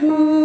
Who?